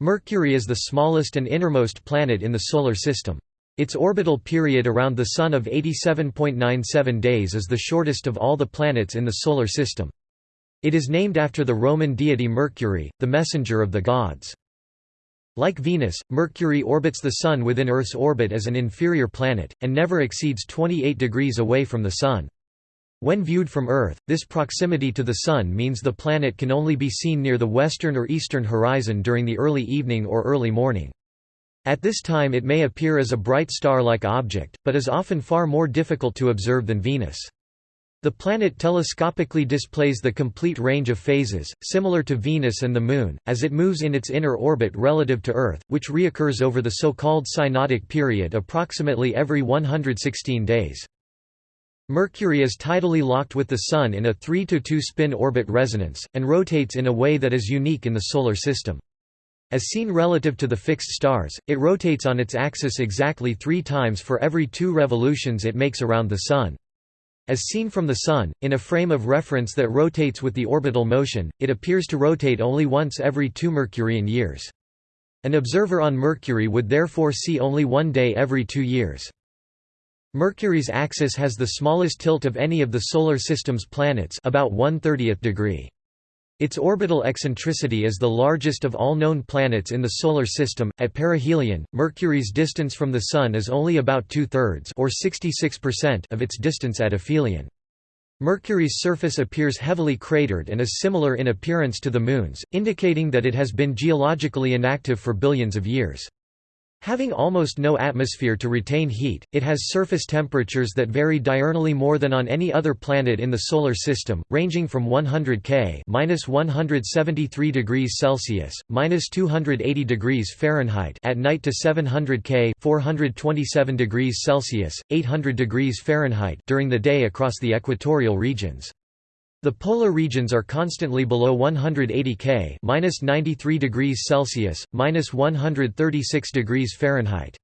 Mercury is the smallest and innermost planet in the Solar System. Its orbital period around the Sun of 87.97 days is the shortest of all the planets in the Solar System. It is named after the Roman deity Mercury, the messenger of the gods. Like Venus, Mercury orbits the Sun within Earth's orbit as an inferior planet, and never exceeds 28 degrees away from the Sun. When viewed from Earth, this proximity to the Sun means the planet can only be seen near the western or eastern horizon during the early evening or early morning. At this time it may appear as a bright star-like object, but is often far more difficult to observe than Venus. The planet telescopically displays the complete range of phases, similar to Venus and the Moon, as it moves in its inner orbit relative to Earth, which reoccurs over the so-called synodic period approximately every 116 days. Mercury is tidally locked with the Sun in a 3–2 spin orbit resonance, and rotates in a way that is unique in the Solar System. As seen relative to the fixed stars, it rotates on its axis exactly three times for every two revolutions it makes around the Sun. As seen from the Sun, in a frame of reference that rotates with the orbital motion, it appears to rotate only once every two Mercurian years. An observer on Mercury would therefore see only one day every two years. Mercury's axis has the smallest tilt of any of the Solar System's planets about 1 30th degree. Its orbital eccentricity is the largest of all known planets in the Solar System. At perihelion, Mercury's distance from the Sun is only about two-thirds or 66% of its distance at aphelion. Mercury's surface appears heavily cratered and is similar in appearance to the Moon's, indicating that it has been geologically inactive for billions of years. Having almost no atmosphere to retain heat, it has surface temperatures that vary diurnally more than on any other planet in the Solar System, ranging from 100 K (-173 degrees Celsius, -280 degrees Fahrenheit) at night to 700 K (427 degrees Celsius, 800 degrees Fahrenheit) during the day across the equatorial regions. The polar regions are constantly below 180 K (-93 degrees Celsius, -136 degrees Fahrenheit).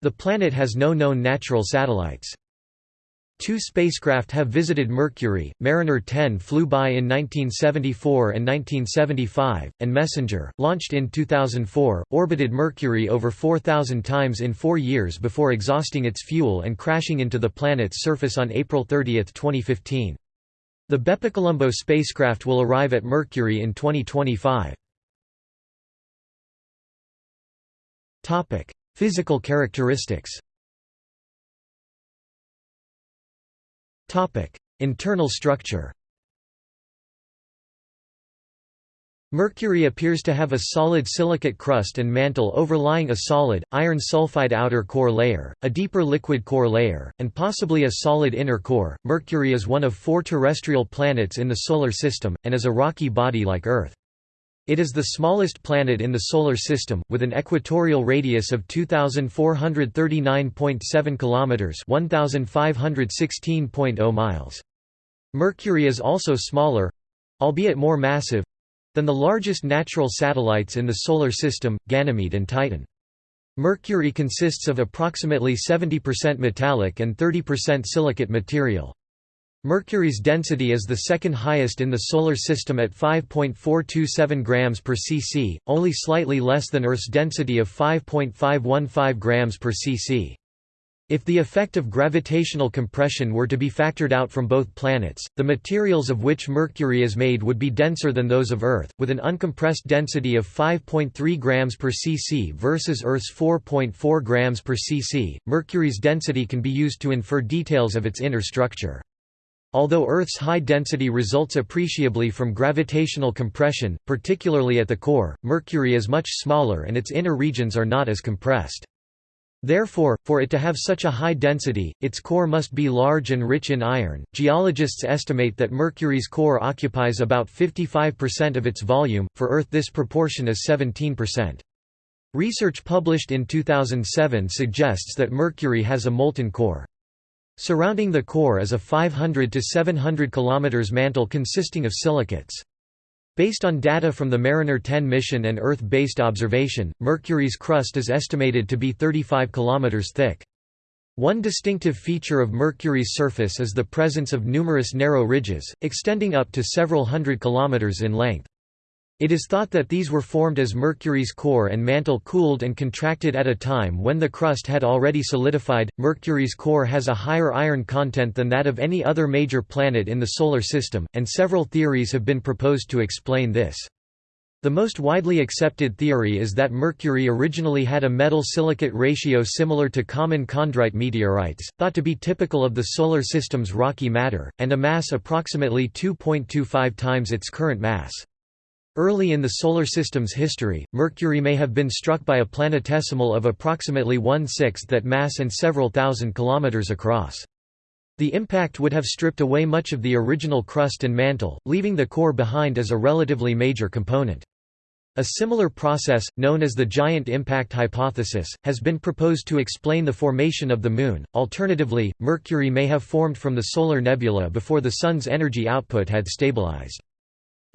The planet has no known natural satellites. Two spacecraft have visited Mercury, Mariner 10 flew by in 1974 and 1975, and Messenger, launched in 2004, orbited Mercury over 4,000 times in four years before exhausting its fuel and crashing into the planet's surface on April 30, 2015. The BepiColombo spacecraft will arrive at Mercury in 2025. Topic: Physical characteristics. Topic: Internal structure. Mercury appears to have a solid silicate crust and mantle overlying a solid, iron sulfide outer core layer, a deeper liquid core layer, and possibly a solid inner core. Mercury is one of four terrestrial planets in the Solar System, and is a rocky body like Earth. It is the smallest planet in the Solar System, with an equatorial radius of 2,439.7 km 1,516.0 miles. Mercury is also smaller—albeit more massive, than the largest natural satellites in the Solar System, Ganymede and Titan. Mercury consists of approximately 70% metallic and 30% silicate material. Mercury's density is the second highest in the Solar System at 5.427 grams per cc, only slightly less than Earth's density of 5.515 grams per cc. If the effect of gravitational compression were to be factored out from both planets, the materials of which Mercury is made would be denser than those of Earth, with an uncompressed density of 5.3 grams per cc versus Earth's 4.4 grams per cc. Mercury's density can be used to infer details of its inner structure. Although Earth's high density results appreciably from gravitational compression, particularly at the core, Mercury is much smaller and its inner regions are not as compressed. Therefore, for it to have such a high density, its core must be large and rich in iron. Geologists estimate that Mercury's core occupies about 55% of its volume, for Earth, this proportion is 17%. Research published in 2007 suggests that Mercury has a molten core. Surrounding the core is a 500 to 700 km mantle consisting of silicates. Based on data from the Mariner 10 mission and Earth-based observation, Mercury's crust is estimated to be 35 km thick. One distinctive feature of Mercury's surface is the presence of numerous narrow ridges, extending up to several hundred kilometers in length. It is thought that these were formed as Mercury's core and mantle cooled and contracted at a time when the crust had already solidified. Mercury's core has a higher iron content than that of any other major planet in the Solar System, and several theories have been proposed to explain this. The most widely accepted theory is that Mercury originally had a metal-silicate ratio similar to common chondrite meteorites, thought to be typical of the Solar System's rocky matter, and a mass approximately 2.25 times its current mass. Early in the Solar System's history, Mercury may have been struck by a planetesimal of approximately one-sixth that mass and several thousand kilometers across. The impact would have stripped away much of the original crust and mantle, leaving the core behind as a relatively major component. A similar process, known as the giant impact hypothesis, has been proposed to explain the formation of the Moon. Alternatively, Mercury may have formed from the solar nebula before the Sun's energy output had stabilized.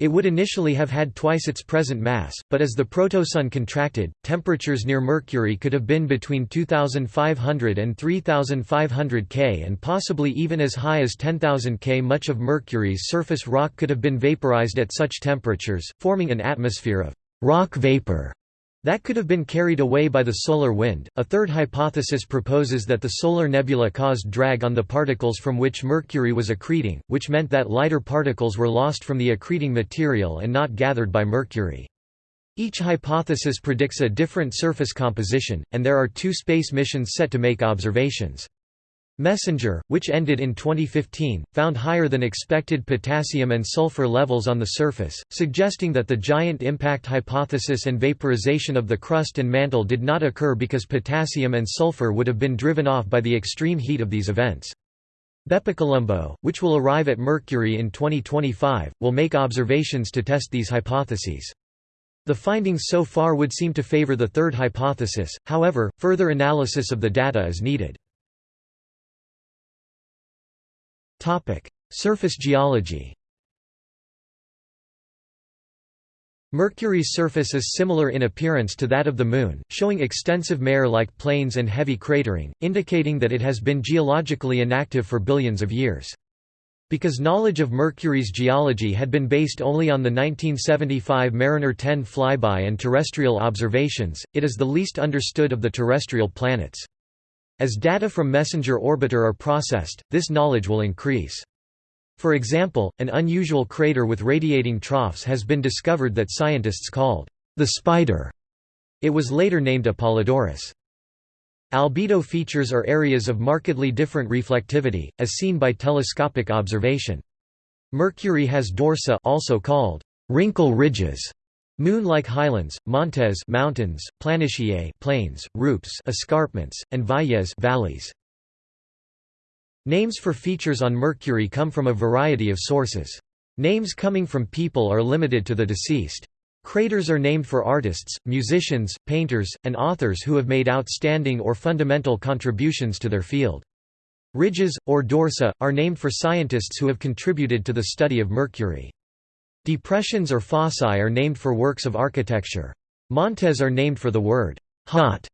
It would initially have had twice its present mass, but as the protosun contracted, temperatures near Mercury could have been between 2500 and 3500 K and possibly even as high as 10,000 K. Much of Mercury's surface rock could have been vaporized at such temperatures, forming an atmosphere of rock vapor that could have been carried away by the solar wind. A third hypothesis proposes that the solar nebula caused drag on the particles from which Mercury was accreting, which meant that lighter particles were lost from the accreting material and not gathered by Mercury. Each hypothesis predicts a different surface composition, and there are two space missions set to make observations. Messenger, which ended in 2015, found higher than expected potassium and sulfur levels on the surface, suggesting that the giant impact hypothesis and vaporization of the crust and mantle did not occur because potassium and sulfur would have been driven off by the extreme heat of these events. BepiColombo, which will arrive at Mercury in 2025, will make observations to test these hypotheses. The findings so far would seem to favor the third hypothesis, however, further analysis of the data is needed. Surface geology Mercury's surface is similar in appearance to that of the Moon, showing extensive mare-like plains and heavy cratering, indicating that it has been geologically inactive for billions of years. Because knowledge of Mercury's geology had been based only on the 1975 Mariner 10 flyby and terrestrial observations, it is the least understood of the terrestrial planets. As data from Messenger orbiter are processed, this knowledge will increase. For example, an unusual crater with radiating troughs has been discovered that scientists called the Spider. It was later named Apollodorus. Albedo features are areas of markedly different reflectivity, as seen by telescopic observation. Mercury has dorsa also called wrinkle ridges, Moon-like highlands, montes mountains, planitia plains, rupes escarpments, and valles valleys. Names for features on Mercury come from a variety of sources. Names coming from people are limited to the deceased. Craters are named for artists, musicians, painters, and authors who have made outstanding or fundamental contributions to their field. Ridges, or dorsa, are named for scientists who have contributed to the study of Mercury. Depressions or fossae are named for works of architecture. Montes are named for the word hot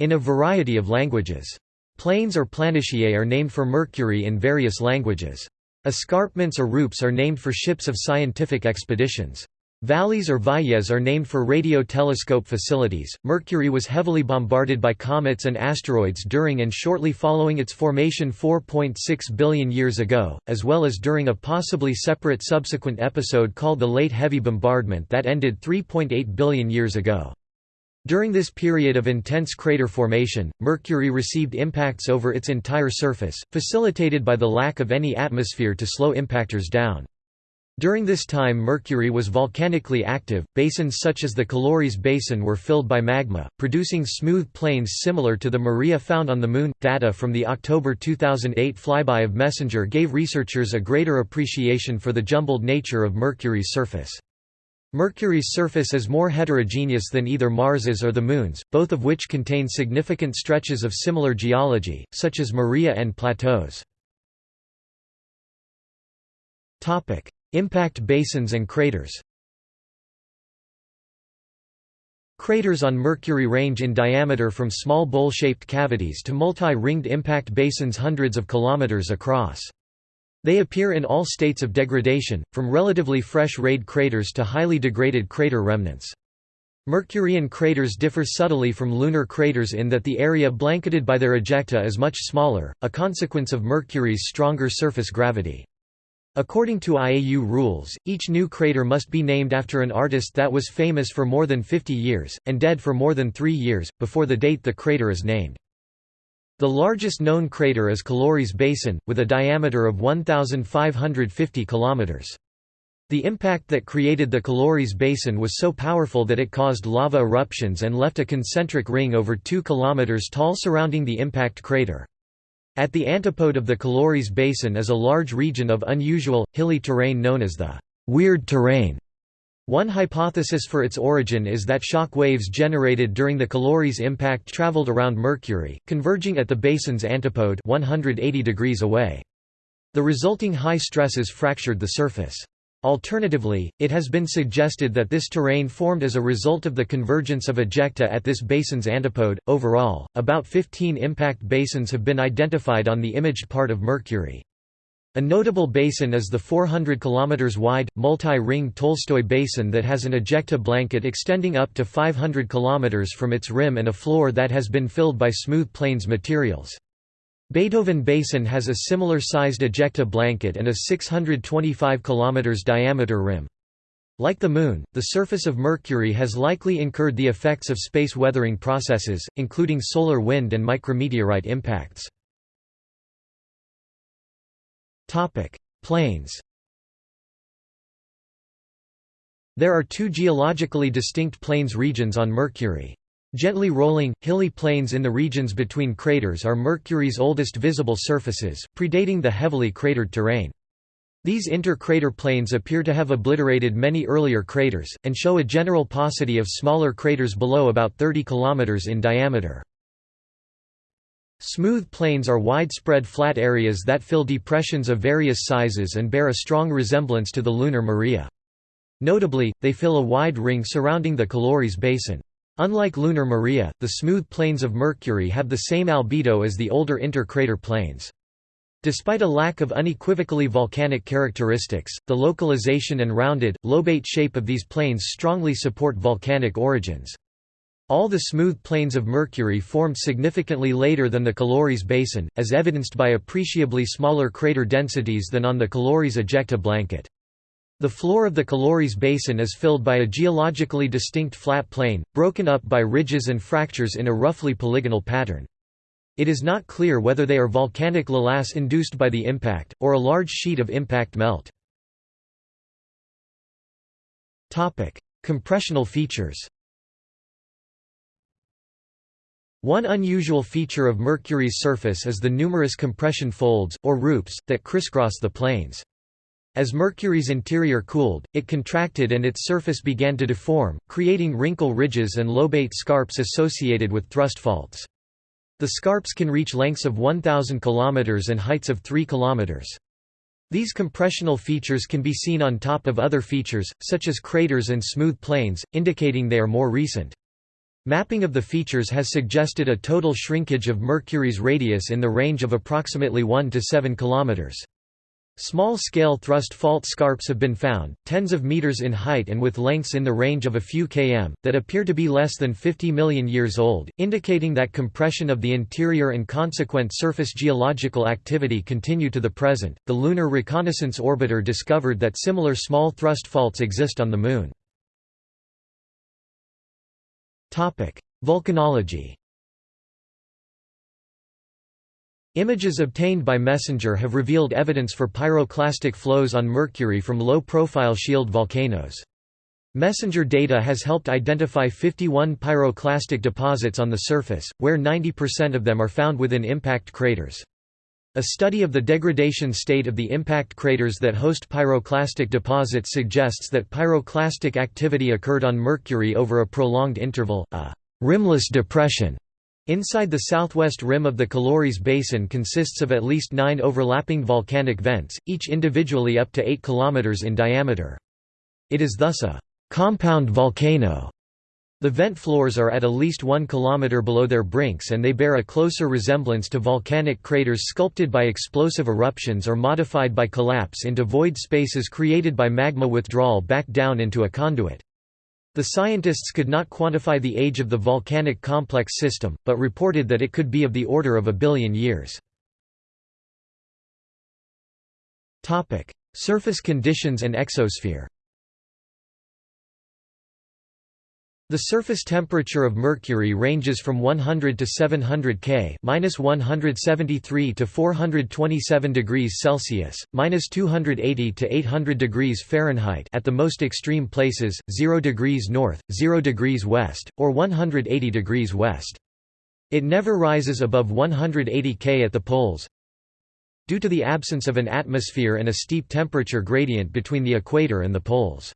in a variety of languages. Plains or planitiae are named for Mercury in various languages. Escarpments or rupes are named for ships of scientific expeditions. Valleys or valles are named for radio telescope facilities. Mercury was heavily bombarded by comets and asteroids during and shortly following its formation 4.6 billion years ago, as well as during a possibly separate subsequent episode called the Late Heavy Bombardment that ended 3.8 billion years ago. During this period of intense crater formation, Mercury received impacts over its entire surface, facilitated by the lack of any atmosphere to slow impactors down. During this time Mercury was volcanically active, basins such as the Caloris Basin were filled by magma, producing smooth plains similar to the Maria found on the Moon. Data from the October 2008 flyby of Messenger gave researchers a greater appreciation for the jumbled nature of Mercury's surface. Mercury's surface is more heterogeneous than either Mars's or the Moon's, both of which contain significant stretches of similar geology, such as Maria and plateaus. Impact basins and craters Craters on Mercury range in diameter from small bowl-shaped cavities to multi-ringed impact basins hundreds of kilometers across. They appear in all states of degradation, from relatively fresh rayed craters to highly degraded crater remnants. Mercurian craters differ subtly from lunar craters in that the area blanketed by their ejecta is much smaller, a consequence of Mercury's stronger surface gravity. According to IAU rules, each new crater must be named after an artist that was famous for more than 50 years, and dead for more than three years, before the date the crater is named. The largest known crater is Caloris Basin, with a diameter of 1,550 kilometers. The impact that created the Caloris Basin was so powerful that it caused lava eruptions and left a concentric ring over 2 km tall surrounding the impact crater. At the antipode of the Caloris Basin is a large region of unusual, hilly terrain known as the «weird terrain». One hypothesis for its origin is that shock waves generated during the Caloris impact traveled around Mercury, converging at the basin's antipode 180 degrees away. The resulting high stresses fractured the surface. Alternatively, it has been suggested that this terrain formed as a result of the convergence of ejecta at this basin's antipode. Overall, about 15 impact basins have been identified on the imaged part of Mercury. A notable basin is the 400 km wide, multi-ring Tolstoy Basin that has an ejecta blanket extending up to 500 km from its rim and a floor that has been filled by smooth plains materials. Beethoven Basin has a similar sized ejecta blanket and a 625 km diameter rim. Like the Moon, the surface of Mercury has likely incurred the effects of space weathering processes, including solar wind and micrometeorite impacts. Plains There are two geologically distinct plains regions on Mercury. Gently rolling, hilly plains in the regions between craters are Mercury's oldest visible surfaces, predating the heavily cratered terrain. These inter-crater plains appear to have obliterated many earlier craters, and show a general paucity of smaller craters below about 30 km in diameter. Smooth plains are widespread flat areas that fill depressions of various sizes and bear a strong resemblance to the lunar Maria. Notably, they fill a wide ring surrounding the Caloris Basin. Unlike lunar Maria, the smooth plains of Mercury have the same albedo as the older inter-crater plains. Despite a lack of unequivocally volcanic characteristics, the localization and rounded, lobate shape of these plains strongly support volcanic origins. All the smooth plains of Mercury formed significantly later than the Caloris Basin, as evidenced by appreciably smaller crater densities than on the Caloris ejecta blanket. The floor of the Caloris Basin is filled by a geologically distinct flat plain, broken up by ridges and fractures in a roughly polygonal pattern. It is not clear whether they are volcanic lavas induced by the impact, or a large sheet of impact melt. Compressional features One unusual feature of Mercury's surface is the numerous compression folds, or rupes, that crisscross the plains. As Mercury's interior cooled, it contracted and its surface began to deform, creating wrinkle ridges and lobate scarps associated with thrust faults. The scarps can reach lengths of 1,000 km and heights of 3 km. These compressional features can be seen on top of other features, such as craters and smooth plains, indicating they are more recent. Mapping of the features has suggested a total shrinkage of Mercury's radius in the range of approximately 1 to 7 kilometers. Small-scale thrust fault scarps have been found, tens of meters in height and with lengths in the range of a few km, that appear to be less than 50 million years old, indicating that compression of the interior and consequent surface geological activity continue to the present. The Lunar Reconnaissance Orbiter discovered that similar small thrust faults exist on the Moon. Volcanology Images obtained by MESSENGER have revealed evidence for pyroclastic flows on Mercury from low-profile shield volcanoes. MESSENGER data has helped identify 51 pyroclastic deposits on the surface, where 90% of them are found within impact craters. A study of the degradation state of the impact craters that host pyroclastic deposits suggests that pyroclastic activity occurred on Mercury over a prolonged interval, a rimless depression Inside the southwest rim of the Caloris Basin consists of at least nine overlapping volcanic vents, each individually up to 8 km in diameter. It is thus a «compound volcano» The vent floors are at at least 1 km below their brinks and they bear a closer resemblance to volcanic craters sculpted by explosive eruptions or modified by collapse into void spaces created by magma withdrawal back down into a conduit. The scientists could not quantify the age of the volcanic complex system, but reported that it could be of the order of a billion years. Surface conditions and exosphere The surface temperature of Mercury ranges from 100 to 700 K, minus 173 to 427 degrees Celsius, minus 280 to 800 degrees Fahrenheit at the most extreme places, 0 degrees north, 0 degrees west, or 180 degrees west. It never rises above 180 K at the poles. Due to the absence of an atmosphere and a steep temperature gradient between the equator and the poles.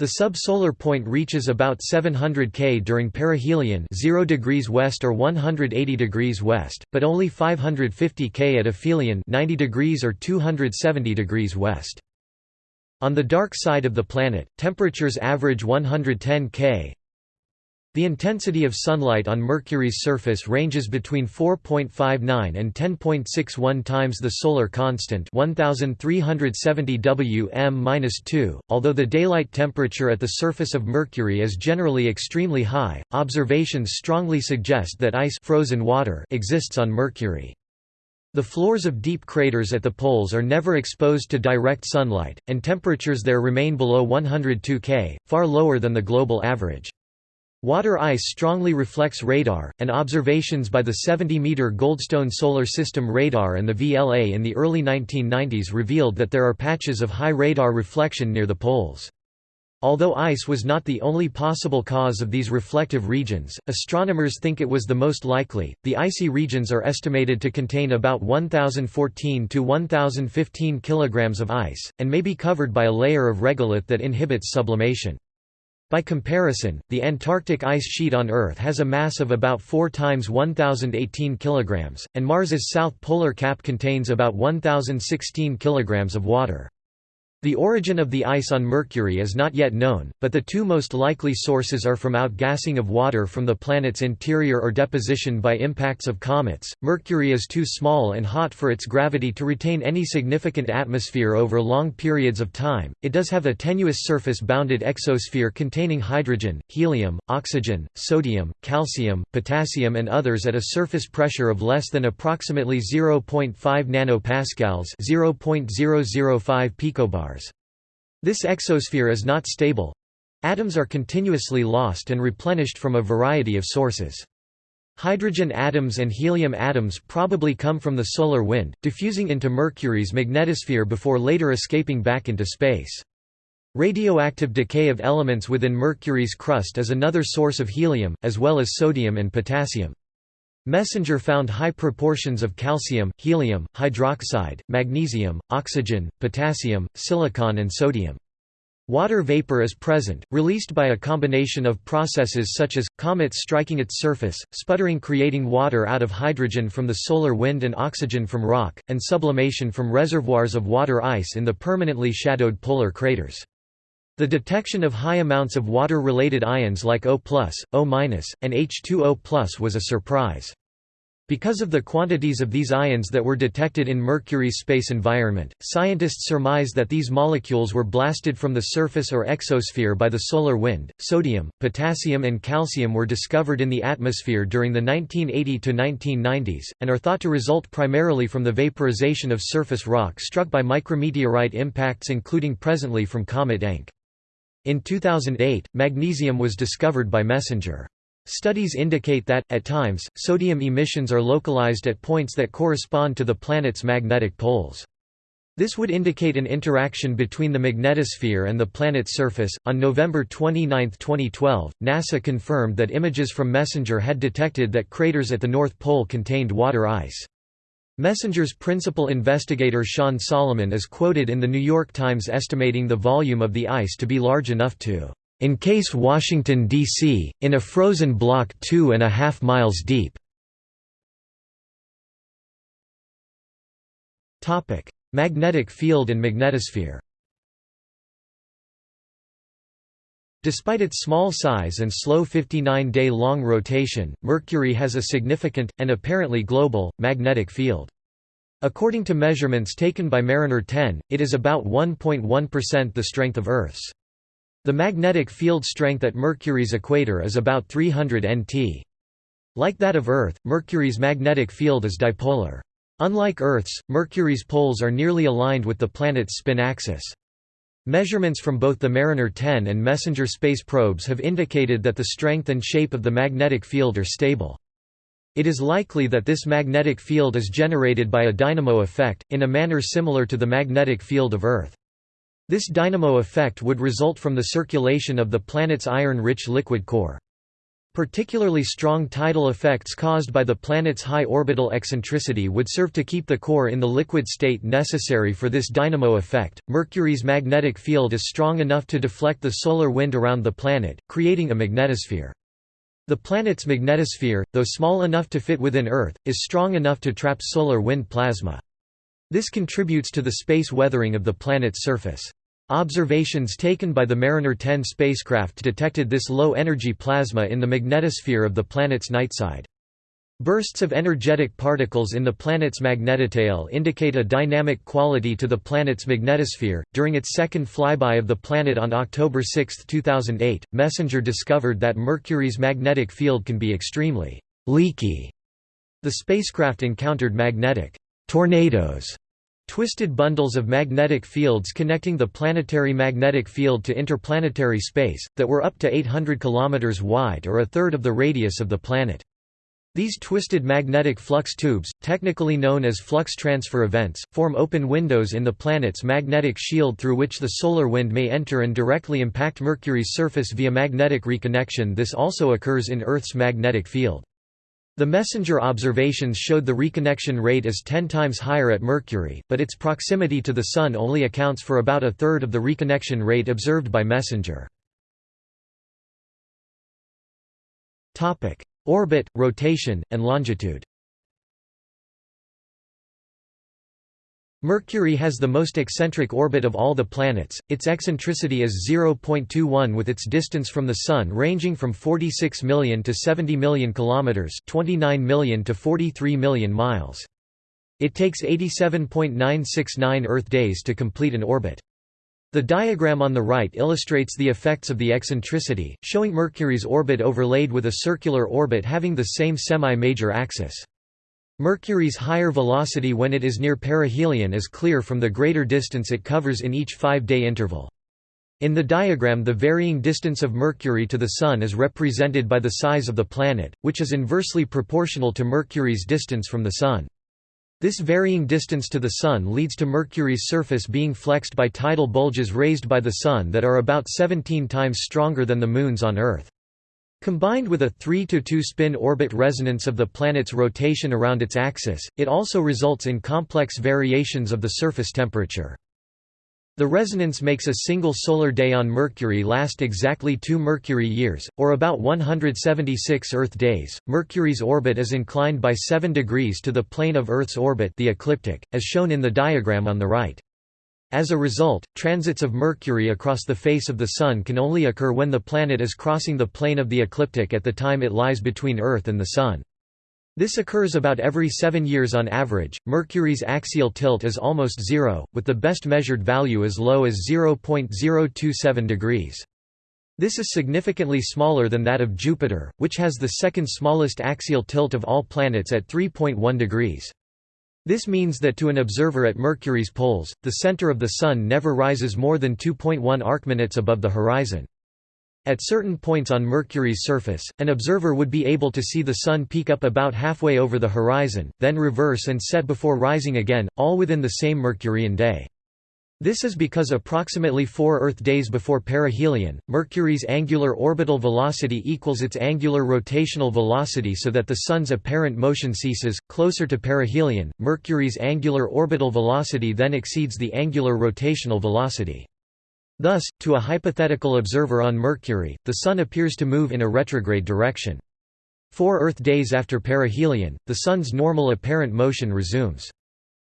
The subsolar point reaches about 700 K during perihelion 0 degrees west or 180 degrees west, but only 550 K at aphelion 90 degrees or 270 degrees west. On the dark side of the planet, temperatures average 110 K, the intensity of sunlight on Mercury's surface ranges between 4.59 and 10.61 times the solar constant 1370 Wm-2. Although the daylight temperature at the surface of Mercury is generally extremely high, observations strongly suggest that ice frozen water exists on Mercury. The floors of deep craters at the poles are never exposed to direct sunlight, and temperatures there remain below 102 K, far lower than the global average. Water ice strongly reflects radar, and observations by the 70-meter Goldstone Solar System radar and the VLA in the early 1990s revealed that there are patches of high radar reflection near the poles. Although ice was not the only possible cause of these reflective regions, astronomers think it was the most likely. The icy regions are estimated to contain about 1014 to 1015 kilograms of ice and may be covered by a layer of regolith that inhibits sublimation. By comparison, the Antarctic ice sheet on Earth has a mass of about 4 times 1018 kg, and Mars's south polar cap contains about 1016 kg of water. The origin of the ice on Mercury is not yet known, but the two most likely sources are from outgassing of water from the planet's interior or deposition by impacts of comets. Mercury is too small and hot for its gravity to retain any significant atmosphere over long periods of time. It does have a tenuous surface bounded exosphere containing hydrogen, helium, oxygen, sodium, calcium, potassium, and others at a surface pressure of less than approximately 0.5 nanopascals, 0.005 picobars. This exosphere is not stable. Atoms are continuously lost and replenished from a variety of sources. Hydrogen atoms and helium atoms probably come from the solar wind, diffusing into Mercury's magnetosphere before later escaping back into space. Radioactive decay of elements within Mercury's crust is another source of helium, as well as sodium and potassium. Messenger found high proportions of calcium, helium, hydroxide, magnesium, oxygen, potassium, silicon and sodium. Water vapor is present, released by a combination of processes such as, comets striking its surface, sputtering creating water out of hydrogen from the solar wind and oxygen from rock, and sublimation from reservoirs of water ice in the permanently shadowed polar craters. The detection of high amounts of water-related ions like O+, O-, and H2O+, was a surprise. Because of the quantities of these ions that were detected in Mercury's space environment, scientists surmise that these molecules were blasted from the surface or exosphere by the solar wind. Sodium, potassium, and calcium were discovered in the atmosphere during the 1980 to 1990s, and are thought to result primarily from the vaporization of surface rock struck by micrometeorite impacts, including presently from Comet Encke. In 2008, magnesium was discovered by Messenger. Studies indicate that, at times, sodium emissions are localized at points that correspond to the planet's magnetic poles. This would indicate an interaction between the magnetosphere and the planet's surface. On November 29, 2012, NASA confirmed that images from MESSENGER had detected that craters at the North Pole contained water ice. Messenger's principal investigator Sean Solomon is quoted in The New York Times estimating the volume of the ice to be large enough to encase Washington, D.C., in a frozen block two and a half miles deep. Magnetic field and magnetosphere Despite its small size and slow 59-day-long rotation, Mercury has a significant, and apparently global, magnetic field. According to measurements taken by Mariner 10, it is about 1.1% the strength of Earth's. The magnetic field strength at Mercury's equator is about 300 nt. Like that of Earth, Mercury's magnetic field is dipolar. Unlike Earth's, Mercury's poles are nearly aligned with the planet's spin axis. Measurements from both the Mariner 10 and Messenger space probes have indicated that the strength and shape of the magnetic field are stable. It is likely that this magnetic field is generated by a dynamo effect, in a manner similar to the magnetic field of Earth. This dynamo effect would result from the circulation of the planet's iron-rich liquid core. Particularly strong tidal effects caused by the planet's high orbital eccentricity would serve to keep the core in the liquid state necessary for this dynamo effect. Mercury's magnetic field is strong enough to deflect the solar wind around the planet, creating a magnetosphere. The planet's magnetosphere, though small enough to fit within Earth, is strong enough to trap solar wind plasma. This contributes to the space weathering of the planet's surface. Observations taken by the Mariner 10 spacecraft detected this low-energy plasma in the magnetosphere of the planet's nightside. Bursts of energetic particles in the planet's magnetotail indicate a dynamic quality to the planet's magnetosphere. During its second flyby of the planet on October 6, 2008, MESSENGER discovered that Mercury's magnetic field can be extremely leaky. The spacecraft encountered magnetic tornadoes Twisted bundles of magnetic fields connecting the planetary magnetic field to interplanetary space, that were up to 800 km wide or a third of the radius of the planet. These twisted magnetic flux tubes, technically known as flux transfer events, form open windows in the planet's magnetic shield through which the solar wind may enter and directly impact Mercury's surface via magnetic reconnection this also occurs in Earth's magnetic field. The messenger observations showed the reconnection rate as 10 times higher at Mercury, but its proximity to the Sun only accounts for about a third of the reconnection rate observed by messenger. Orbit, rotation, and longitude Mercury has the most eccentric orbit of all the planets, its eccentricity is 0.21 with its distance from the Sun ranging from 46 million to 70 million kilometers 29 million to 43 million miles. It takes 87.969 Earth days to complete an orbit. The diagram on the right illustrates the effects of the eccentricity, showing Mercury's orbit overlaid with a circular orbit having the same semi-major axis. Mercury's higher velocity when it is near perihelion is clear from the greater distance it covers in each five-day interval. In the diagram the varying distance of Mercury to the Sun is represented by the size of the planet, which is inversely proportional to Mercury's distance from the Sun. This varying distance to the Sun leads to Mercury's surface being flexed by tidal bulges raised by the Sun that are about 17 times stronger than the Moon's on Earth. Combined with a three-to-two spin orbit resonance of the planet's rotation around its axis, it also results in complex variations of the surface temperature. The resonance makes a single solar day on Mercury last exactly 2 Mercury years, or about 176 Earth days. Mercury's orbit is inclined by 7 degrees to the plane of Earth's orbit, the ecliptic, as shown in the diagram on the right. As a result, transits of Mercury across the face of the Sun can only occur when the planet is crossing the plane of the ecliptic at the time it lies between Earth and the Sun. This occurs about every seven years on average. Mercury's axial tilt is almost zero, with the best measured value as low as 0.027 degrees. This is significantly smaller than that of Jupiter, which has the second smallest axial tilt of all planets at 3.1 degrees. This means that to an observer at Mercury's poles, the center of the Sun never rises more than 2.1 arcminutes above the horizon. At certain points on Mercury's surface, an observer would be able to see the Sun peek up about halfway over the horizon, then reverse and set before rising again, all within the same Mercurian day. This is because approximately four Earth days before perihelion, Mercury's angular orbital velocity equals its angular rotational velocity so that the Sun's apparent motion ceases. Closer to perihelion, Mercury's angular orbital velocity then exceeds the angular rotational velocity. Thus, to a hypothetical observer on Mercury, the Sun appears to move in a retrograde direction. Four Earth days after perihelion, the Sun's normal apparent motion resumes.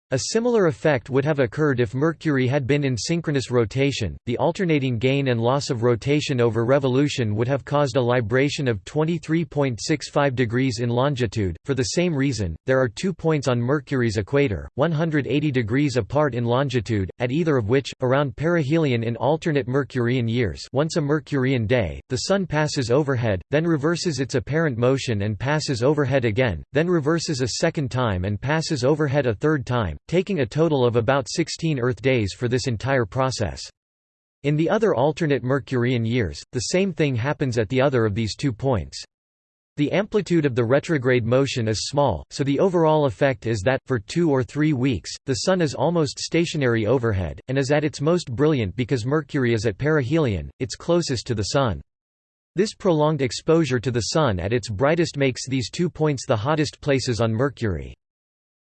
A similar effect would have occurred if Mercury had been in synchronous rotation. The alternating gain and loss of rotation over revolution would have caused a libration of 23.65 degrees in longitude. For the same reason, there are two points on Mercury's equator, 180 degrees apart in longitude, at either of which, around perihelion in alternate Mercurian years, once a Mercurian day, the Sun passes overhead, then reverses its apparent motion and passes overhead again, then reverses a second time and passes overhead a third time taking a total of about 16 Earth days for this entire process. In the other alternate Mercurian years, the same thing happens at the other of these two points. The amplitude of the retrograde motion is small, so the overall effect is that, for two or three weeks, the Sun is almost stationary overhead, and is at its most brilliant because Mercury is at perihelion, its closest to the Sun. This prolonged exposure to the Sun at its brightest makes these two points the hottest places on Mercury.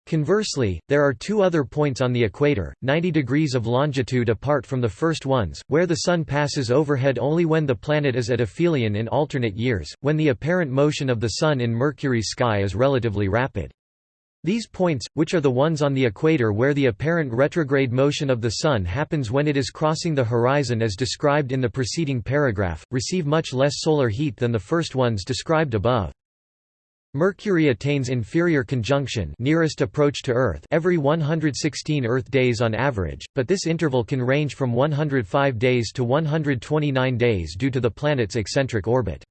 Conversely, there are two other points on the equator, 90 degrees of longitude apart from the first ones, where the Sun passes overhead only when the planet is at aphelion in alternate years, when the apparent motion of the Sun in Mercury's sky is relatively rapid. These points, which are the ones on the equator where the apparent retrograde motion of the Sun happens when it is crossing the horizon as described in the preceding paragraph, receive much less solar heat than the first ones described above. Mercury attains inferior conjunction nearest approach to Earth every 116 Earth days on average, but this interval can range from 105 days to 129 days due to the planet's eccentric orbit.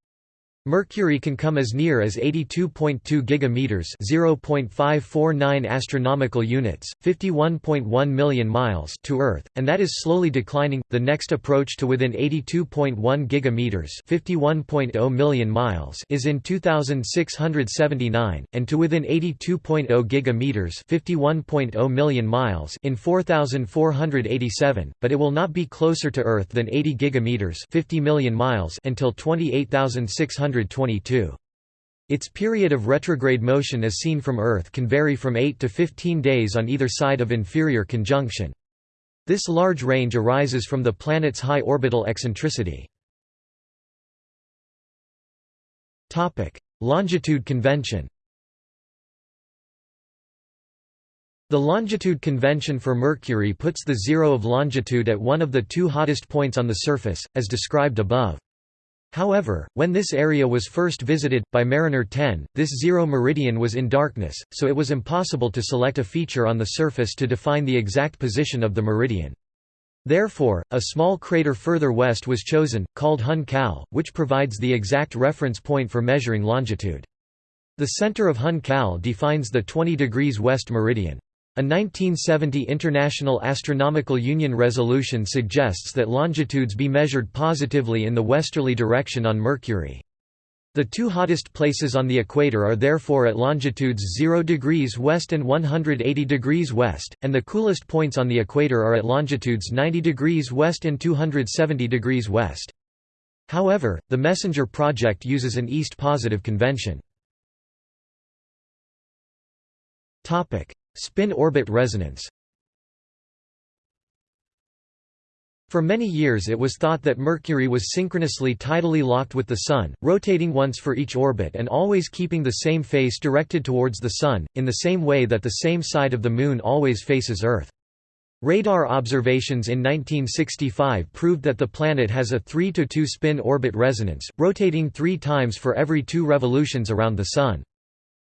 Mercury can come as near as 82.2 gigameters, 0.549 astronomical units, 51.1 million miles to Earth, and that is slowly declining. The next approach to within 82.1 gigameters, 51.0 million miles, is in 2679, and to within 82.0 gigameters, 51.0 million miles, in 4487, but it will not be closer to Earth than 80 gigameters, 50 million miles until 28600 its period of retrograde motion as seen from Earth can vary from 8 to 15 days on either side of inferior conjunction. This large range arises from the planet's high orbital eccentricity. Longitude convention The longitude convention for Mercury puts the zero of longitude at one of the two hottest points on the surface, as described above. However, when this area was first visited, by Mariner 10, this zero meridian was in darkness, so it was impossible to select a feature on the surface to define the exact position of the meridian. Therefore, a small crater further west was chosen, called Hun Kal, which provides the exact reference point for measuring longitude. The center of Hun Kal defines the 20 degrees west meridian. A 1970 International Astronomical Union resolution suggests that longitudes be measured positively in the westerly direction on Mercury. The two hottest places on the equator are therefore at longitudes 0 degrees west and 180 degrees west, and the coolest points on the equator are at longitudes 90 degrees west and 270 degrees west. However, the MESSENGER project uses an east-positive convention. Spin-orbit resonance For many years it was thought that Mercury was synchronously tidally locked with the Sun, rotating once for each orbit and always keeping the same face directed towards the Sun, in the same way that the same side of the Moon always faces Earth. Radar observations in 1965 proved that the planet has a 3 to 2 spin orbit resonance, rotating three times for every two revolutions around the Sun.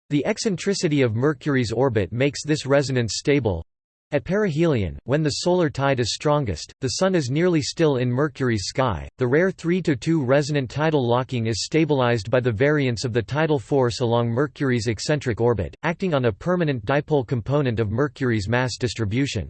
The eccentricity of Mercury's orbit makes this resonance stable. At perihelion, when the solar tide is strongest, the Sun is nearly still in Mercury's sky. The rare 3 2 resonant tidal locking is stabilized by the variance of the tidal force along Mercury's eccentric orbit, acting on a permanent dipole component of Mercury's mass distribution.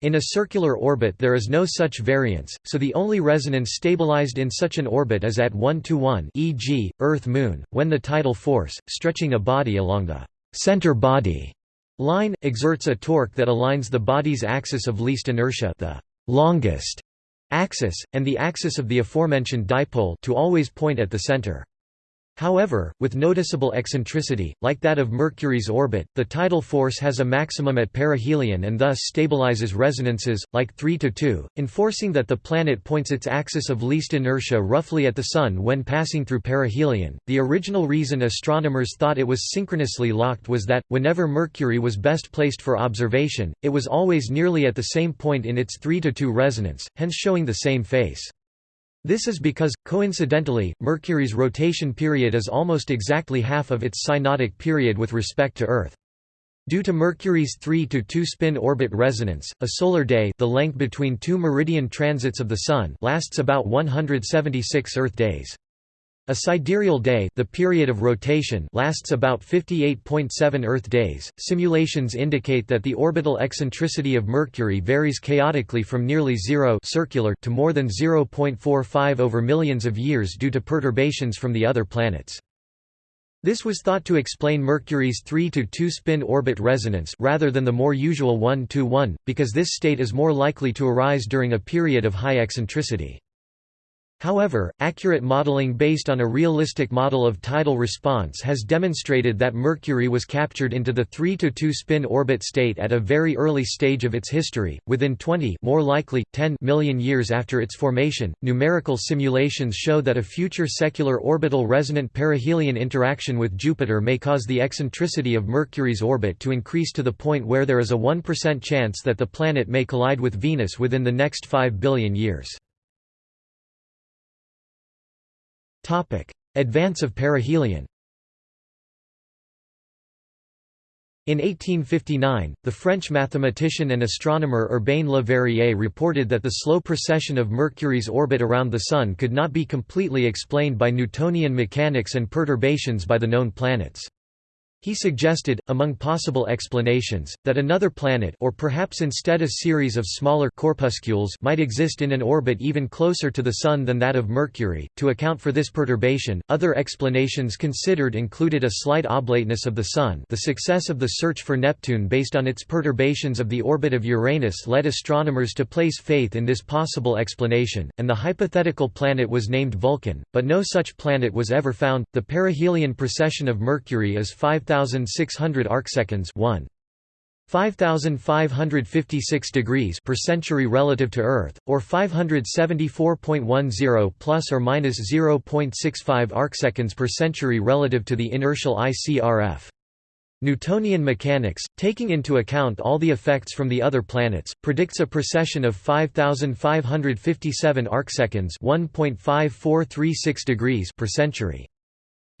In a circular orbit there is no such variance, so the only resonance stabilized in such an orbit is at 1 to 1 e.g., Earth-Moon, when the tidal force, stretching a body along the center body line, exerts a torque that aligns the body's axis of least inertia the longest axis, and the axis of the aforementioned dipole to always point at the center. However, with noticeable eccentricity, like that of Mercury's orbit, the tidal force has a maximum at perihelion and thus stabilizes resonances, like 3 to 2, enforcing that the planet points its axis of least inertia roughly at the Sun when passing through perihelion. The original reason astronomers thought it was synchronously locked was that, whenever Mercury was best placed for observation, it was always nearly at the same point in its 3 to 2 resonance, hence showing the same face. This is because, coincidentally, Mercury's rotation period is almost exactly half of its synodic period with respect to Earth. Due to Mercury's 3 to 2 spin orbit resonance, a solar day, the length between two meridian transits of the sun, lasts about 176 Earth days. A sidereal day, the period of rotation, lasts about 58.7 Earth days. Simulations indicate that the orbital eccentricity of Mercury varies chaotically from nearly zero circular to more than 0.45 over millions of years due to perturbations from the other planets. This was thought to explain Mercury's 3 to 2 spin orbit resonance rather than the more usual 1 to 1, because this state is more likely to arise during a period of high eccentricity. However, accurate modeling based on a realistic model of tidal response has demonstrated that Mercury was captured into the 3 to 2 spin orbit state at a very early stage of its history, within 20 more likely 10 million years after its formation. Numerical simulations show that a future secular orbital resonant perihelion interaction with Jupiter may cause the eccentricity of Mercury's orbit to increase to the point where there is a 1% chance that the planet may collide with Venus within the next 5 billion years. Advance of perihelion In 1859, the French mathematician and astronomer Urbain Le Verrier reported that the slow precession of Mercury's orbit around the Sun could not be completely explained by Newtonian mechanics and perturbations by the known planets. He suggested, among possible explanations, that another planet or perhaps instead a series of smaller corpuscles might exist in an orbit even closer to the Sun than that of Mercury. To account for this perturbation, other explanations considered included a slight oblateness of the Sun the success of the search for Neptune based on its perturbations of the orbit of Uranus led astronomers to place faith in this possible explanation, and the hypothetical planet was named Vulcan, but no such planet was ever found. The perihelion precession of Mercury is 5 5600 arcseconds 1 5556 degrees per century relative to Earth, or 574.10 plus or minus 0.65 arcseconds per century relative to the inertial ICRF. Newtonian mechanics, taking into account all the effects from the other planets, predicts a precession of 5557 arcseconds 1.5436 degrees per century.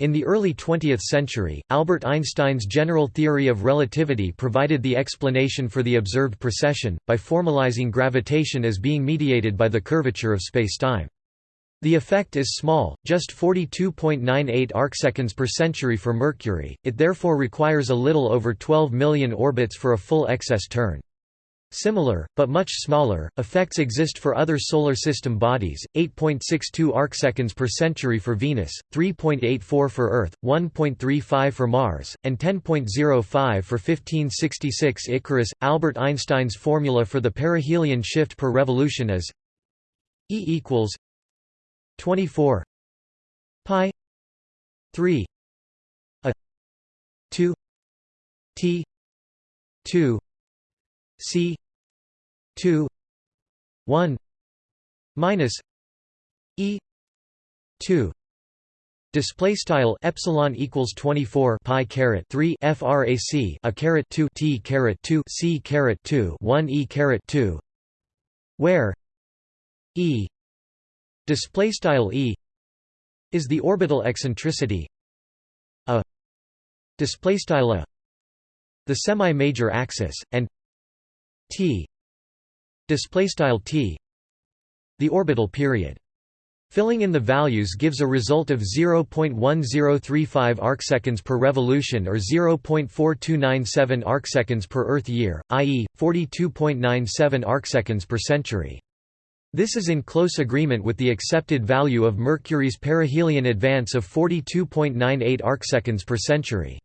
In the early 20th century, Albert Einstein's general theory of relativity provided the explanation for the observed precession, by formalizing gravitation as being mediated by the curvature of spacetime. The effect is small, just 42.98 arcseconds per century for Mercury, it therefore requires a little over 12 million orbits for a full excess turn. Similar, but much smaller, effects exist for other Solar System bodies, 8.62 arcseconds per century for Venus, 3.84 for Earth, 1.35 for Mars, and 10.05 for 1566 Icarus. Albert Einstein's formula for the perihelion shift per revolution is E equals 24 pi 3 a 2 t 2 C two one minus E two Display style epsilon equals 24 pi caret 3 frac a caret 2 t caret 2 c caret 2 1 e caret 2 where e display style e is the orbital eccentricity a display style a the semi-major axis and t display style t the orbital period Filling in the values gives a result of 0.1035 arcseconds per revolution or 0.4297 arcseconds per Earth year, i.e., 42.97 arcseconds per century. This is in close agreement with the accepted value of Mercury's perihelion advance of 42.98 arcseconds per century.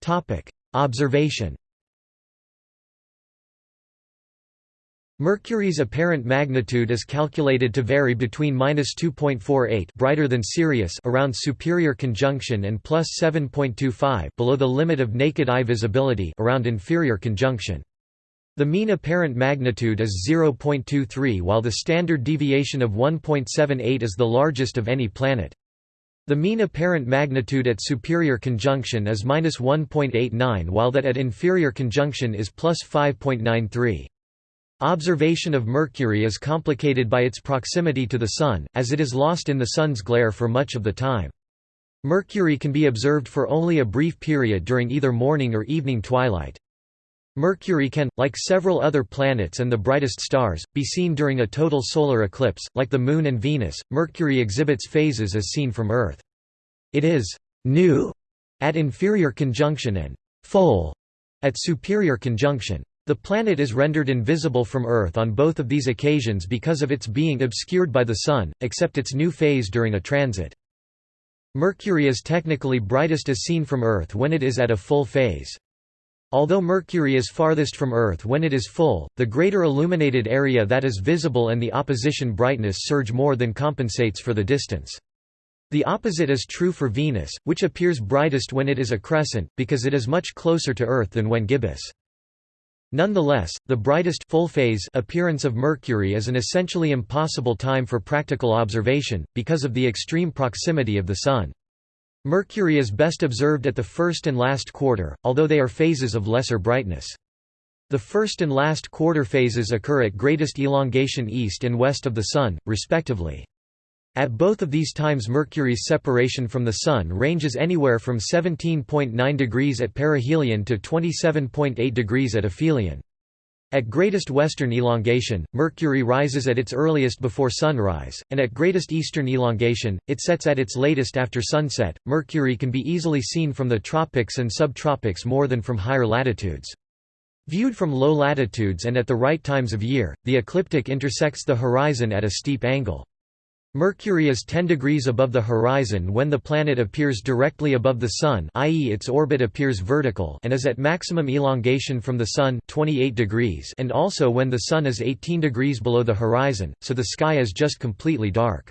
Topic: Observation Mercury's apparent magnitude is calculated to vary between -2.48 brighter than Sirius around superior conjunction and plus 7.25 below the limit of naked eye visibility around inferior conjunction. The mean apparent magnitude is 0.23 while the standard deviation of 1.78 is the largest of any planet. The mean apparent magnitude at superior conjunction is -1.89 while that at inferior conjunction is plus 5.93. Observation of Mercury is complicated by its proximity to the Sun, as it is lost in the Sun's glare for much of the time. Mercury can be observed for only a brief period during either morning or evening twilight. Mercury can, like several other planets and the brightest stars, be seen during a total solar eclipse. Like the Moon and Venus, Mercury exhibits phases as seen from Earth. It is new at inferior conjunction and full at superior conjunction. The planet is rendered invisible from Earth on both of these occasions because of its being obscured by the Sun, except its new phase during a transit. Mercury is technically brightest as seen from Earth when it is at a full phase. Although Mercury is farthest from Earth when it is full, the greater illuminated area that is visible and the opposition brightness surge more than compensates for the distance. The opposite is true for Venus, which appears brightest when it is a crescent, because it is much closer to Earth than when gibbous. Nonetheless, the brightest full phase appearance of Mercury is an essentially impossible time for practical observation, because of the extreme proximity of the Sun. Mercury is best observed at the first and last quarter, although they are phases of lesser brightness. The first and last quarter phases occur at greatest elongation east and west of the Sun, respectively. At both of these times Mercury's separation from the Sun ranges anywhere from 17.9 degrees at perihelion to 27.8 degrees at aphelion. At greatest western elongation, Mercury rises at its earliest before sunrise, and at greatest eastern elongation, it sets at its latest after sunset. Mercury can be easily seen from the tropics and subtropics more than from higher latitudes. Viewed from low latitudes and at the right times of year, the ecliptic intersects the horizon at a steep angle. Mercury is 10 degrees above the horizon when the planet appears directly above the Sun i.e. its orbit appears vertical and is at maximum elongation from the Sun 28 degrees and also when the Sun is 18 degrees below the horizon, so the sky is just completely dark.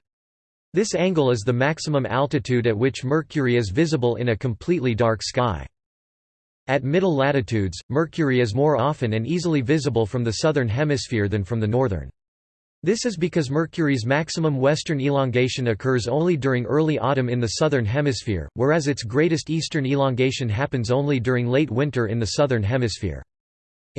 This angle is the maximum altitude at which Mercury is visible in a completely dark sky. At middle latitudes, Mercury is more often and easily visible from the southern hemisphere than from the northern. This is because Mercury's maximum western elongation occurs only during early autumn in the southern hemisphere, whereas its greatest eastern elongation happens only during late winter in the southern hemisphere.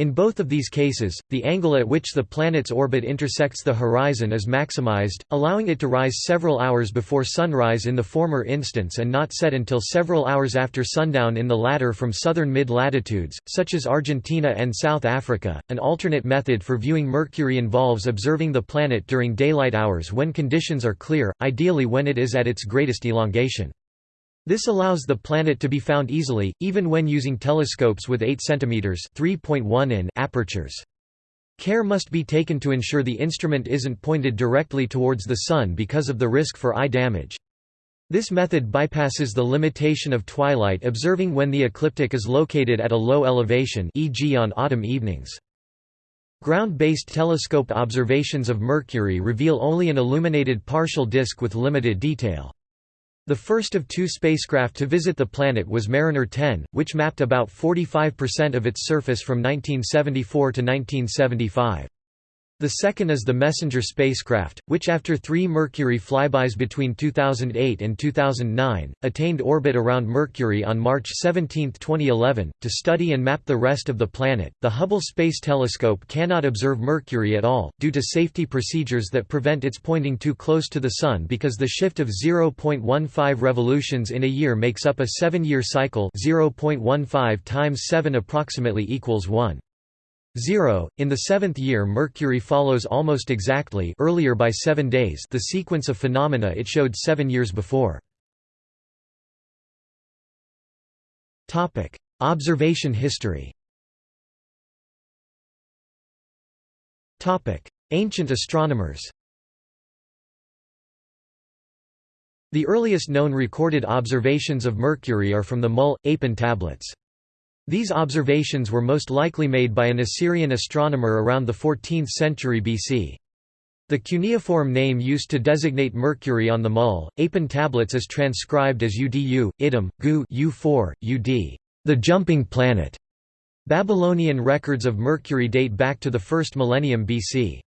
In both of these cases, the angle at which the planet's orbit intersects the horizon is maximized, allowing it to rise several hours before sunrise in the former instance and not set until several hours after sundown in the latter from southern mid-latitudes, such as Argentina and South Africa. An alternate method for viewing Mercury involves observing the planet during daylight hours when conditions are clear, ideally when it is at its greatest elongation. This allows the planet to be found easily, even when using telescopes with 8 cm (3.1 in) apertures. Care must be taken to ensure the instrument isn't pointed directly towards the Sun because of the risk for eye damage. This method bypasses the limitation of twilight observing when the ecliptic is located at a low elevation e.g. on autumn evenings. Ground-based telescope observations of Mercury reveal only an illuminated partial disk with limited detail. The first of two spacecraft to visit the planet was Mariner 10, which mapped about 45% of its surface from 1974 to 1975. The second is the Messenger spacecraft, which after three Mercury flybys between 2008 and 2009, attained orbit around Mercury on March 17, 2011, to study and map the rest of the planet. The Hubble Space Telescope cannot observe Mercury at all, due to safety procedures that prevent its pointing too close to the Sun because the shift of 0.15 revolutions in a year makes up a seven-year cycle 0.15 times 7 approximately equals 1. 0. In the seventh year Mercury follows almost exactly earlier by seven days the sequence of phenomena it showed seven years before. Observation history Ancient astronomers The earliest known recorded observations of Mercury are from the Mul, Apin tablets. These observations were most likely made by an Assyrian astronomer around the 14th century BC. The cuneiform name used to designate Mercury on the Mul, Apin tablets is transcribed as Udu, Idum, Gu U4, Ud, the jumping planet. Babylonian records of Mercury date back to the first millennium BC.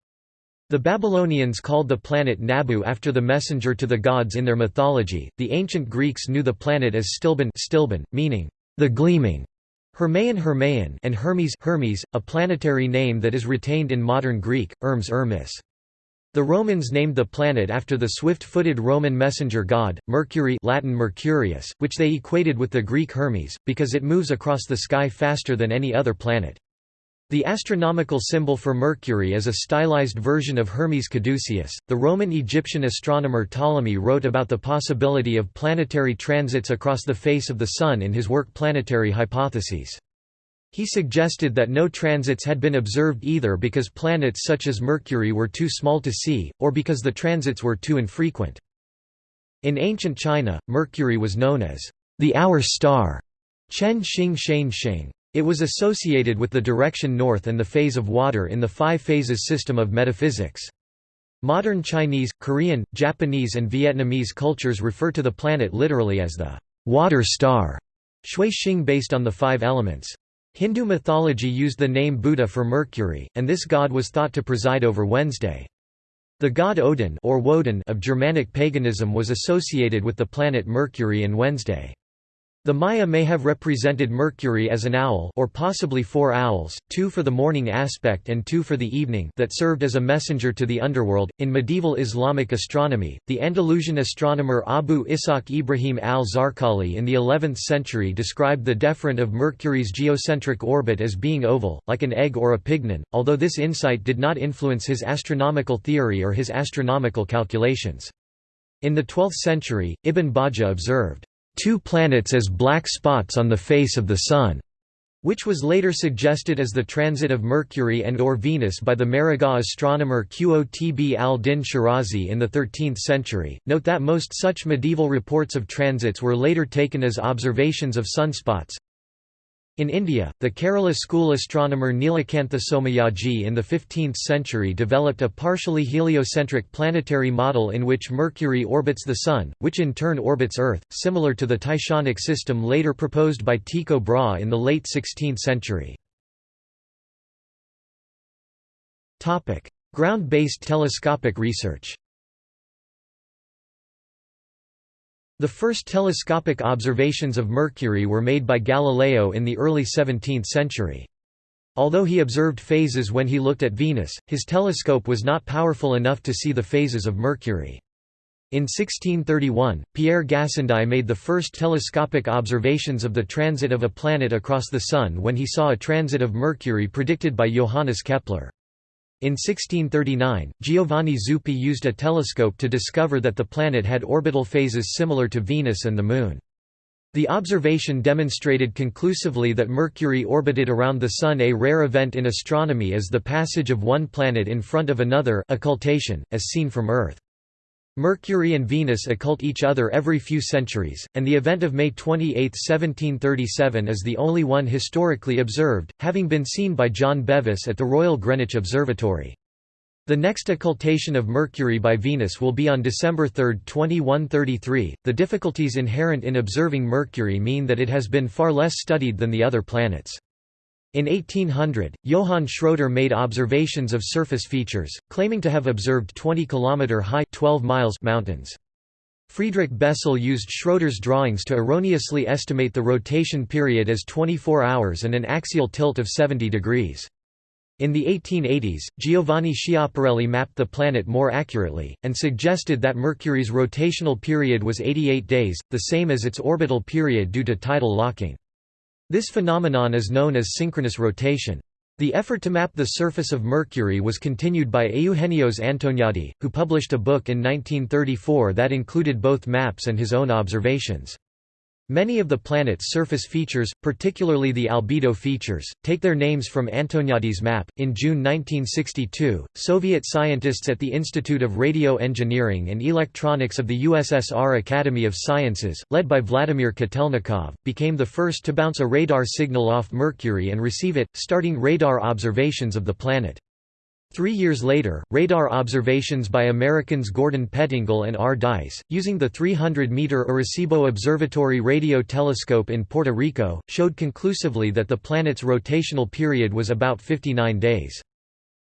The Babylonians called the planet Nabu after the messenger to the gods in their mythology. The ancient Greeks knew the planet as Stilben, Stilben meaning the gleaming, Hermaeon Hermaeon and Hermes Hermes, a planetary name that is retained in modern Greek, Hermes Hermes. The Romans named the planet after the swift-footed Roman messenger god, Mercury Latin Mercurius, which they equated with the Greek Hermes, because it moves across the sky faster than any other planet. The astronomical symbol for Mercury is a stylized version of Hermes Caduceus. The Roman Egyptian astronomer Ptolemy wrote about the possibility of planetary transits across the face of the Sun in his work Planetary Hypotheses. He suggested that no transits had been observed either because planets such as Mercury were too small to see, or because the transits were too infrequent. In ancient China, Mercury was known as the hour star, Chen Xing Shane Xing. It was associated with the direction north and the phase of water in the five phases system of metaphysics. Modern Chinese, Korean, Japanese and Vietnamese cultures refer to the planet literally as the water star, shui xing based on the five elements. Hindu mythology used the name Buddha for Mercury, and this god was thought to preside over Wednesday. The god Odin or Woden of Germanic paganism was associated with the planet Mercury and Wednesday. The Maya may have represented Mercury as an owl or possibly four owls, two for the morning aspect and two for the evening that served as a messenger to the underworld. In medieval Islamic astronomy, the Andalusian astronomer Abu Ishaq Ibrahim al-Zarqali in the 11th century described the deferent of Mercury's geocentric orbit as being oval, like an egg or a pignon, although this insight did not influence his astronomical theory or his astronomical calculations. In the 12th century, Ibn Bajjah observed, two planets as black spots on the face of the Sun, which was later suggested as the transit of Mercury and or Venus by the Maragha astronomer Qotb al-Din Shirazi in the 13th century. Note that most such medieval reports of transits were later taken as observations of sunspots. In India, the Kerala school astronomer Nilakantha Somayaji in the 15th century developed a partially heliocentric planetary model in which Mercury orbits the Sun, which in turn orbits Earth, similar to the Tychonic system later proposed by Tycho Brahe in the late 16th century. Ground-based telescopic research The first telescopic observations of Mercury were made by Galileo in the early 17th century. Although he observed phases when he looked at Venus, his telescope was not powerful enough to see the phases of Mercury. In 1631, Pierre Gassendi made the first telescopic observations of the transit of a planet across the Sun when he saw a transit of Mercury predicted by Johannes Kepler. In 1639, Giovanni Zupi used a telescope to discover that the planet had orbital phases similar to Venus and the Moon. The observation demonstrated conclusively that Mercury orbited around the Sun a rare event in astronomy is the passage of one planet in front of another occultation, as seen from Earth. Mercury and Venus occult each other every few centuries, and the event of May 28, 1737 is the only one historically observed, having been seen by John Bevis at the Royal Greenwich Observatory. The next occultation of Mercury by Venus will be on December 3, 2133. The difficulties inherent in observing Mercury mean that it has been far less studied than the other planets. In 1800, Johann Schröter made observations of surface features, claiming to have observed 20 km high 12 miles mountains. Friedrich Bessel used Schröter's drawings to erroneously estimate the rotation period as 24 hours and an axial tilt of 70 degrees. In the 1880s, Giovanni Schiaparelli mapped the planet more accurately, and suggested that Mercury's rotational period was 88 days, the same as its orbital period due to tidal locking. This phenomenon is known as synchronous rotation. The effort to map the surface of Mercury was continued by Eugenio Antoniadi, who published a book in 1934 that included both maps and his own observations. Many of the planet's surface features, particularly the albedo features, take their names from Antoniadi's map. In June 1962, Soviet scientists at the Institute of Radio Engineering and Electronics of the USSR Academy of Sciences, led by Vladimir Kotelnikov, became the first to bounce a radar signal off Mercury and receive it, starting radar observations of the planet. Three years later, radar observations by Americans Gordon Pettengill and R. Dyce, using the 300-meter Arecibo Observatory radio telescope in Puerto Rico, showed conclusively that the planet's rotational period was about 59 days.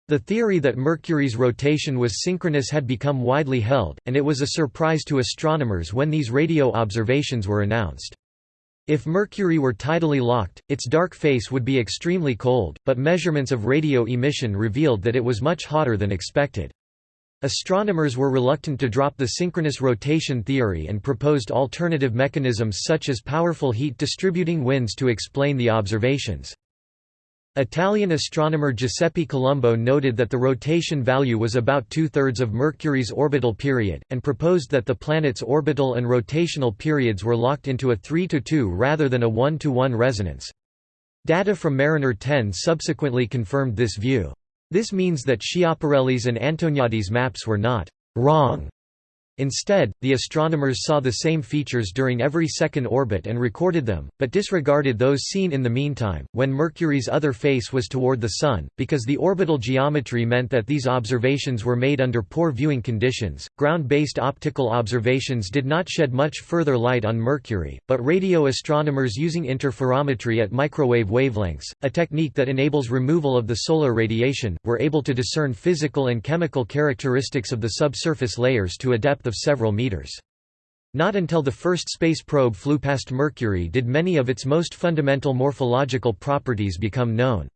The theory that Mercury's rotation was synchronous had become widely held, and it was a surprise to astronomers when these radio observations were announced. If Mercury were tidally locked, its dark face would be extremely cold, but measurements of radio emission revealed that it was much hotter than expected. Astronomers were reluctant to drop the synchronous rotation theory and proposed alternative mechanisms such as powerful heat distributing winds to explain the observations. Italian astronomer Giuseppe Colombo noted that the rotation value was about two-thirds of Mercury's orbital period, and proposed that the planet's orbital and rotational periods were locked into a 3 to 2 rather than a 1 to 1 resonance. Data from Mariner 10 subsequently confirmed this view. This means that Schiaparelli's and Antoniadi's maps were not «wrong» Instead, the astronomers saw the same features during every second orbit and recorded them, but disregarded those seen in the meantime, when Mercury's other face was toward the Sun, because the orbital geometry meant that these observations were made under poor viewing conditions. Ground based optical observations did not shed much further light on Mercury, but radio astronomers using interferometry at microwave wavelengths, a technique that enables removal of the solar radiation, were able to discern physical and chemical characteristics of the subsurface layers to a depth of several meters. Not until the first space probe flew past Mercury did many of its most fundamental morphological properties become known.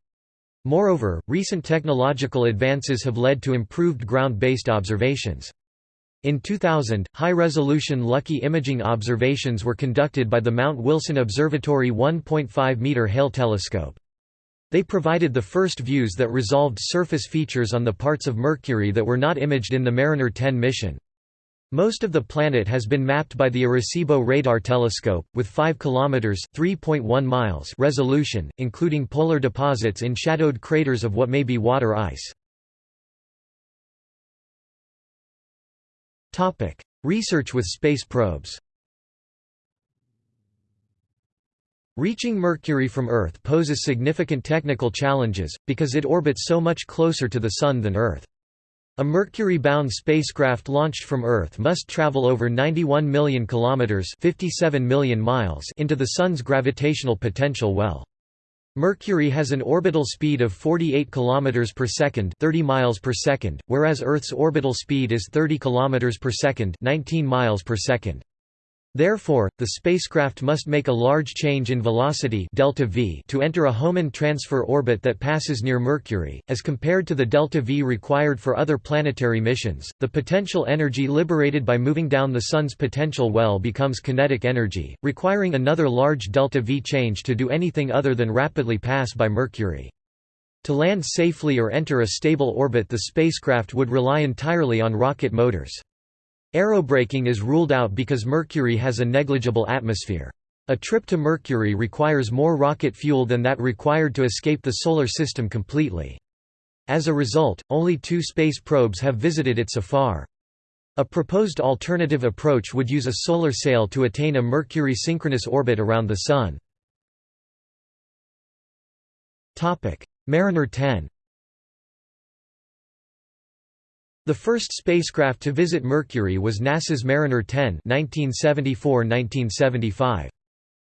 Moreover, recent technological advances have led to improved ground-based observations. In 2000, high-resolution Lucky imaging observations were conducted by the Mount Wilson Observatory 1.5-meter Hale telescope. They provided the first views that resolved surface features on the parts of Mercury that were not imaged in the Mariner 10 mission. Most of the planet has been mapped by the Arecibo Radar Telescope, with 5 km (3.1 miles) resolution, including polar deposits in shadowed craters of what may be water ice. Research with space probes Reaching Mercury from Earth poses significant technical challenges, because it orbits so much closer to the Sun than Earth. A Mercury-bound spacecraft launched from Earth must travel over 91 million kilometers (57 million miles) into the Sun's gravitational potential well. Mercury has an orbital speed of 48 kilometers per second, 30 miles per second, whereas Earth's orbital speed is 30 kilometers per second, 19 miles per second. Therefore, the spacecraft must make a large change in velocity delta v to enter a Hohmann transfer orbit that passes near Mercury, as compared to the delta v required for other planetary missions. The potential energy liberated by moving down the Sun's potential well becomes kinetic energy, requiring another large delta v change to do anything other than rapidly pass by Mercury. To land safely or enter a stable orbit the spacecraft would rely entirely on rocket motors. Aerobraking is ruled out because Mercury has a negligible atmosphere. A trip to Mercury requires more rocket fuel than that required to escape the Solar System completely. As a result, only two space probes have visited it so far. A proposed alternative approach would use a solar sail to attain a Mercury synchronous orbit around the Sun. Mariner 10 The first spacecraft to visit Mercury was NASA's Mariner 10 1974–1975.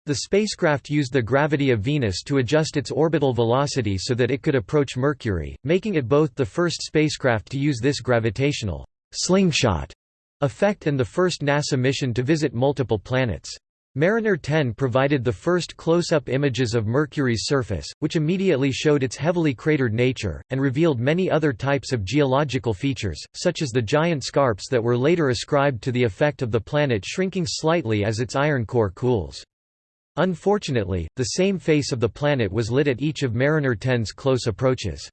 The spacecraft used the gravity of Venus to adjust its orbital velocity so that it could approach Mercury, making it both the first spacecraft to use this gravitational slingshot effect and the first NASA mission to visit multiple planets. Mariner 10 provided the first close-up images of Mercury's surface, which immediately showed its heavily cratered nature, and revealed many other types of geological features, such as the giant scarps that were later ascribed to the effect of the planet shrinking slightly as its iron core cools. Unfortunately, the same face of the planet was lit at each of Mariner 10's close approaches.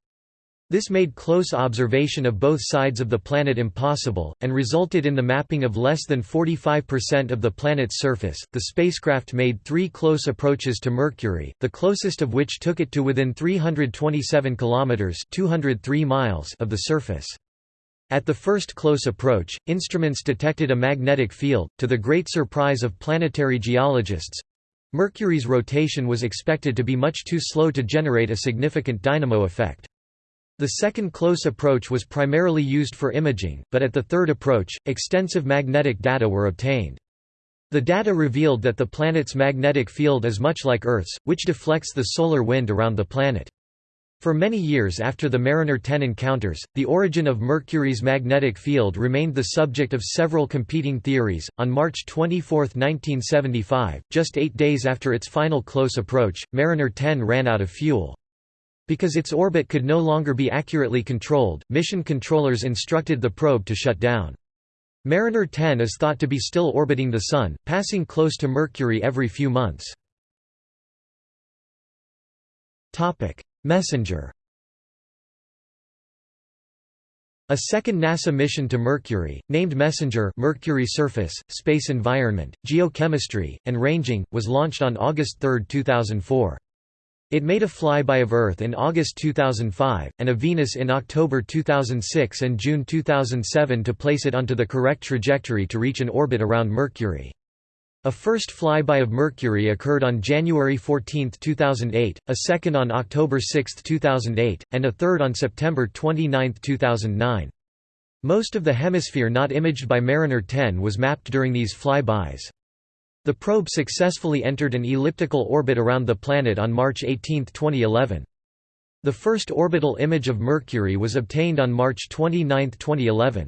This made close observation of both sides of the planet impossible, and resulted in the mapping of less than 45% of the planet's surface. The spacecraft made three close approaches to Mercury, the closest of which took it to within 327 kilometers (203 miles) of the surface. At the first close approach, instruments detected a magnetic field, to the great surprise of planetary geologists. Mercury's rotation was expected to be much too slow to generate a significant dynamo effect. The second close approach was primarily used for imaging, but at the third approach, extensive magnetic data were obtained. The data revealed that the planet's magnetic field is much like Earth's, which deflects the solar wind around the planet. For many years after the Mariner 10 encounters, the origin of Mercury's magnetic field remained the subject of several competing theories. On March 24, 1975, just eight days after its final close approach, Mariner 10 ran out of fuel. Because its orbit could no longer be accurately controlled, mission controllers instructed the probe to shut down. Mariner 10 is thought to be still orbiting the Sun, passing close to Mercury every few months. Messenger A second NASA mission to Mercury, named Messenger Mercury Surface, Space Environment, Geochemistry, and Ranging, was launched on August 3, 2004. It made a flyby of Earth in August 2005, and of Venus in October 2006 and June 2007 to place it onto the correct trajectory to reach an orbit around Mercury. A first flyby of Mercury occurred on January 14, 2008, a second on October 6, 2008, and a third on September 29, 2009. Most of the hemisphere not imaged by Mariner 10 was mapped during these flybys. The probe successfully entered an elliptical orbit around the planet on March 18, 2011. The first orbital image of Mercury was obtained on March 29, 2011.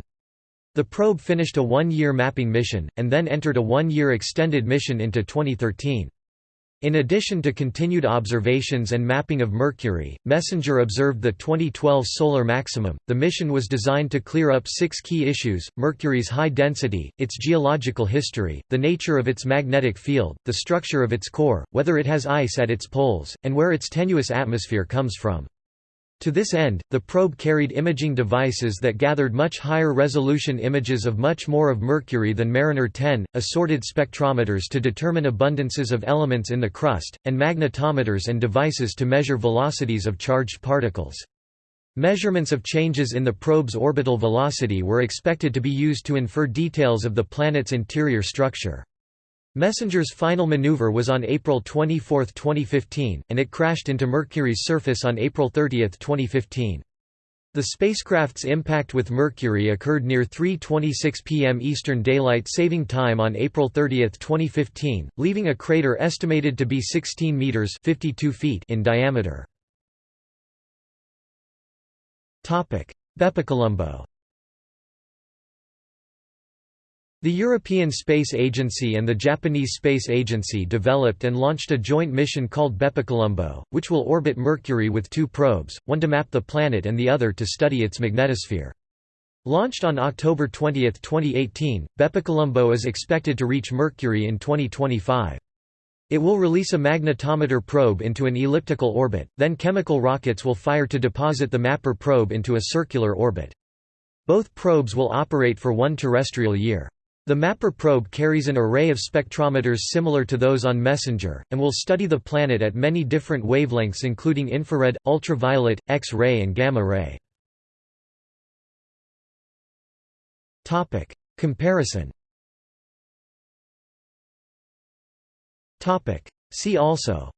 The probe finished a one-year mapping mission, and then entered a one-year extended mission into 2013. In addition to continued observations and mapping of Mercury, MESSENGER observed the 2012 solar maximum. The mission was designed to clear up six key issues Mercury's high density, its geological history, the nature of its magnetic field, the structure of its core, whether it has ice at its poles, and where its tenuous atmosphere comes from. To this end, the probe carried imaging devices that gathered much higher resolution images of much more of Mercury than Mariner 10, assorted spectrometers to determine abundances of elements in the crust, and magnetometers and devices to measure velocities of charged particles. Measurements of changes in the probe's orbital velocity were expected to be used to infer details of the planet's interior structure. Messenger's final maneuver was on April 24, 2015, and it crashed into Mercury's surface on April 30, 2015. The spacecraft's impact with Mercury occurred near 3.26 pm Eastern Daylight Saving Time on April 30, 2015, leaving a crater estimated to be 16 meters 52 feet in diameter. Bepicolombo The European Space Agency and the Japanese Space Agency developed and launched a joint mission called Bepicolombo, which will orbit Mercury with two probes, one to map the planet and the other to study its magnetosphere. Launched on October 20, 2018, Bepicolombo is expected to reach Mercury in 2025. It will release a magnetometer probe into an elliptical orbit, then chemical rockets will fire to deposit the MAPPER probe into a circular orbit. Both probes will operate for one terrestrial year. The MAPPER probe carries an array of spectrometers similar to those on MESSENGER, and will study the planet at many different wavelengths including infrared, ultraviolet, X-ray and gamma-ray. Comparison See also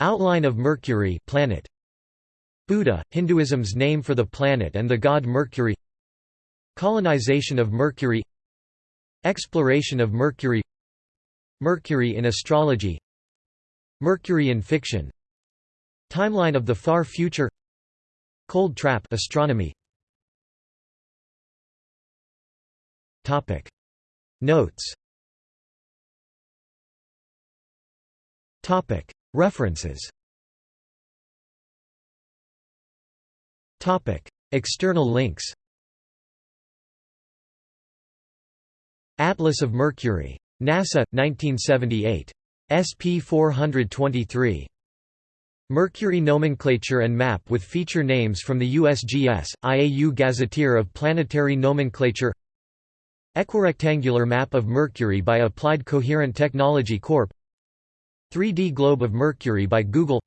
Outline of Mercury planet Buddha, Hinduism's name for the planet and the god Mercury Colonization of Mercury Exploration of Mercury Mercury in astrology Mercury in fiction Timeline of the far future Cold trap astronomy. Topic. Notes. Topic. References. Topic. External links Atlas of Mercury. NASA, 1978. SP 423. Mercury nomenclature and map with feature names from the USGS, IAU Gazetteer of Planetary Nomenclature. Equirectangular map of Mercury by Applied Coherent Technology Corp. 3D globe of Mercury by Google.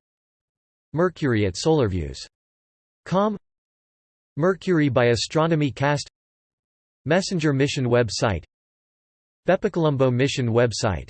Mercury at SolarViews.com Mercury by Astronomy Cast. Messenger mission web site Bepicolombo mission web site